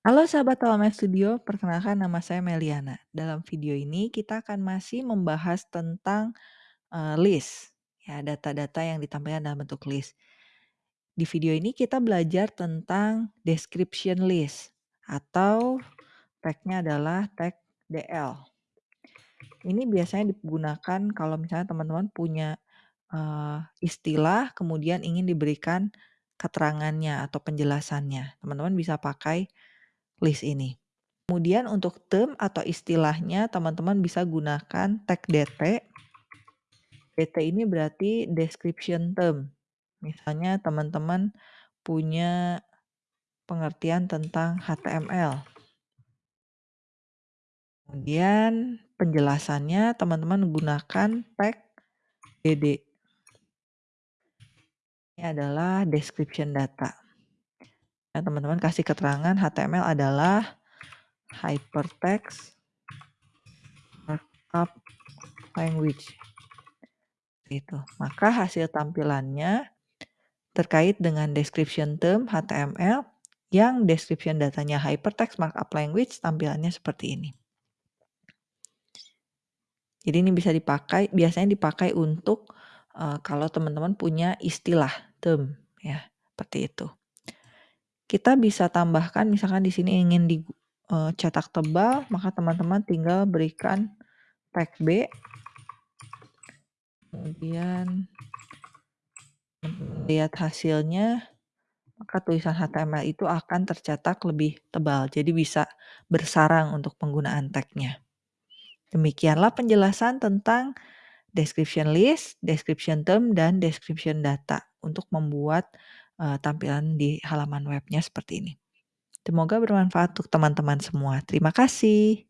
Halo sahabat Telemed Studio, perkenalkan nama saya Meliana. Dalam video ini kita akan masih membahas tentang uh, list, ya data-data yang ditampilkan dalam bentuk list. Di video ini kita belajar tentang description list atau tagnya adalah tag DL. Ini biasanya digunakan kalau misalnya teman-teman punya uh, istilah kemudian ingin diberikan keterangannya atau penjelasannya. Teman-teman bisa pakai list ini. Kemudian untuk term atau istilahnya teman-teman bisa gunakan tag DT. DT ini berarti description term. Misalnya teman-teman punya pengertian tentang HTML. Kemudian penjelasannya teman-teman gunakan tag DD. Ini adalah description data. Ya, teman-teman kasih keterangan HTML adalah hypertext markup language. Itu. Maka hasil tampilannya terkait dengan description term HTML yang description datanya hypertext markup language tampilannya seperti ini. Jadi ini bisa dipakai, biasanya dipakai untuk uh, kalau teman-teman punya istilah term ya, seperti itu. Kita bisa tambahkan misalkan di sini ingin dicetak eh, tebal, maka teman-teman tinggal berikan tag B. Kemudian lihat hasilnya, maka tulisan HTML itu akan tercetak lebih tebal. Jadi bisa bersarang untuk penggunaan tagnya. Demikianlah penjelasan tentang description list, description term, dan description data untuk membuat uh, tampilan di halaman webnya seperti ini. Semoga bermanfaat untuk teman-teman semua. Terima kasih.